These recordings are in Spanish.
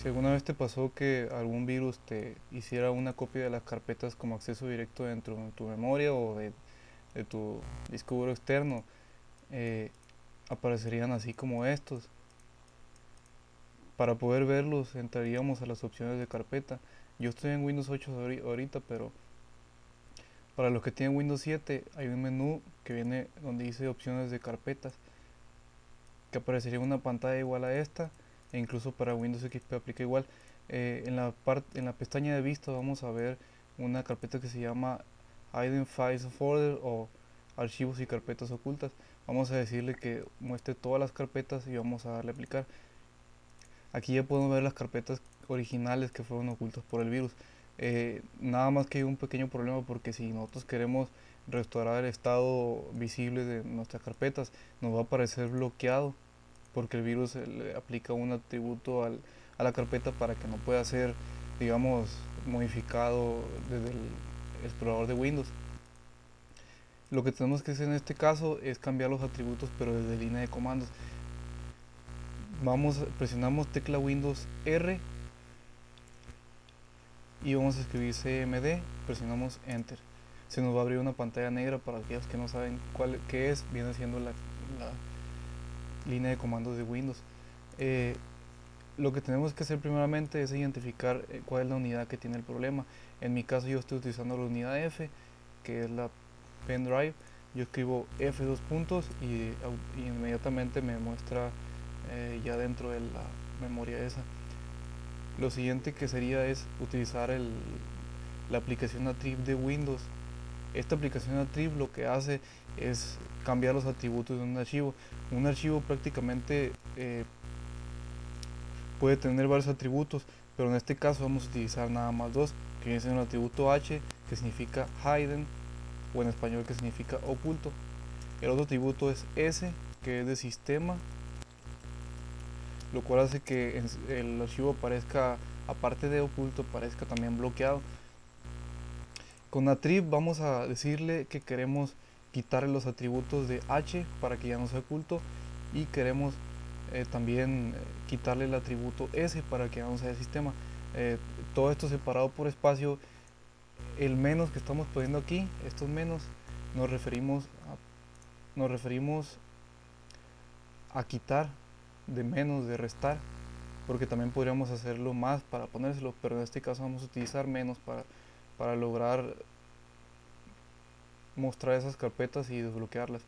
Si alguna vez te pasó que algún virus te hiciera una copia de las carpetas como acceso directo dentro de tu memoria o de, tu disco duro externo, eh, aparecerían así como estos. Para poder verlos entraríamos a las opciones de carpeta. Yo estoy en Windows 8 ahorita, pero para los que tienen Windows 7 hay un menú que viene donde dice opciones de carpetas que aparecería una pantalla igual a esta e incluso para Windows XP aplica igual. Eh, en, la en la pestaña de vista vamos a ver una carpeta que se llama Hidden Files Folder o archivos y carpetas ocultas. Vamos a decirle que muestre todas las carpetas y vamos a darle a aplicar. Aquí ya podemos ver las carpetas originales que fueron ocultas por el virus. Eh, nada más que hay un pequeño problema porque si nosotros queremos restaurar el estado visible de nuestras carpetas nos va a aparecer bloqueado porque el virus le aplica un atributo al, a la carpeta para que no pueda ser, digamos, modificado desde el explorador de Windows. Lo que tenemos que hacer en este caso es cambiar los atributos pero desde línea de comandos. Vamos, presionamos tecla Windows R y vamos a escribir CMD, presionamos Enter. Se nos va a abrir una pantalla negra para aquellos que no saben cuál qué es, viene siendo la línea de comandos de Windows. Eh, lo que tenemos que hacer primeramente es identificar eh, cuál es la unidad que tiene el problema. En mi caso yo estoy utilizando la unidad F, que es la pen drive. Yo escribo F dos puntos y, inmediatamente me muestra eh, ya dentro de la memoria esa. Lo siguiente que sería es utilizar el, la aplicación Atrib de Windows. Esta aplicación Atrib lo que hace es cambiar los atributos de un archivo. Un archivo prácticamente eh, puede tener varios atributos, pero en este caso vamos a utilizar nada más dos, que es el atributo H, que significa hidden, o en español que significa oculto. El otro atributo es S, que es de sistema, lo cual hace que el archivo aparezca, aparte de oculto, aparezca también bloqueado. Con Atrib vamos a decirle que queremos quitarle los atributos de h para que ya no sea oculto. Y queremos eh, también eh, quitarle el atributo s para que ya no sea sistema. Eh, todo esto separado por espacio el menos que estamos poniendo aquí estos menos nos referimos a, nos referimos a quitar de menos de restar porque también podríamos hacerlo más para ponérselo pero en este caso vamos a utilizar menos para, para lograr mostrar esas carpetas y desbloquearlas.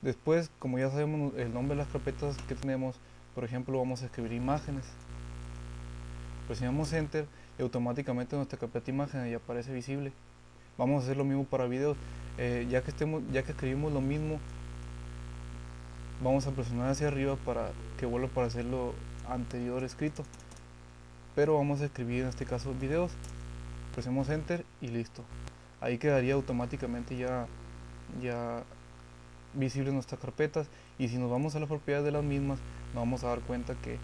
Después, como ya sabemos el nombre de las carpetas que tenemos, por ejemplo, vamos a escribir imágenes. Presionamos Enter y automáticamente nuestra carpeta imágenes ya aparece visible. Vamos a hacer lo mismo para videos. Eh, ya, que estemos, ya que escribimos lo mismo, vamos a presionar hacia arriba para que vuelva a aparecer lo anterior escrito. Pero vamos a escribir en este caso videos. Presionamos Enter y listo ahí quedaría automáticamente ya, ya visible nuestras carpetas. Y si nos vamos a las propiedades de las mismas nos vamos a dar cuenta que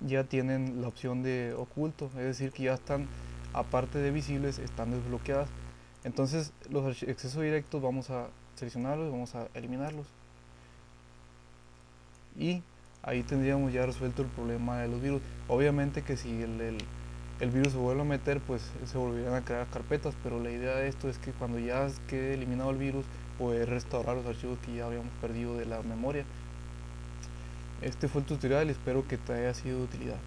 ya tienen la opción de oculto. Es decir que ya están aparte de visibles están desbloqueadas. Entonces los accesos directos vamos a seleccionarlos vamos a eliminarlos. Y ahí tendríamos ya resuelto el problema de los virus. Obviamente que si el el virus se vuelve a meter, pues se volverían a crear carpetas, pero la idea de esto es que cuando ya quede eliminado el virus, poder restaurar los archivos que ya habíamos perdido de la memoria. Este fue el tutorial, espero que te haya sido de utilidad.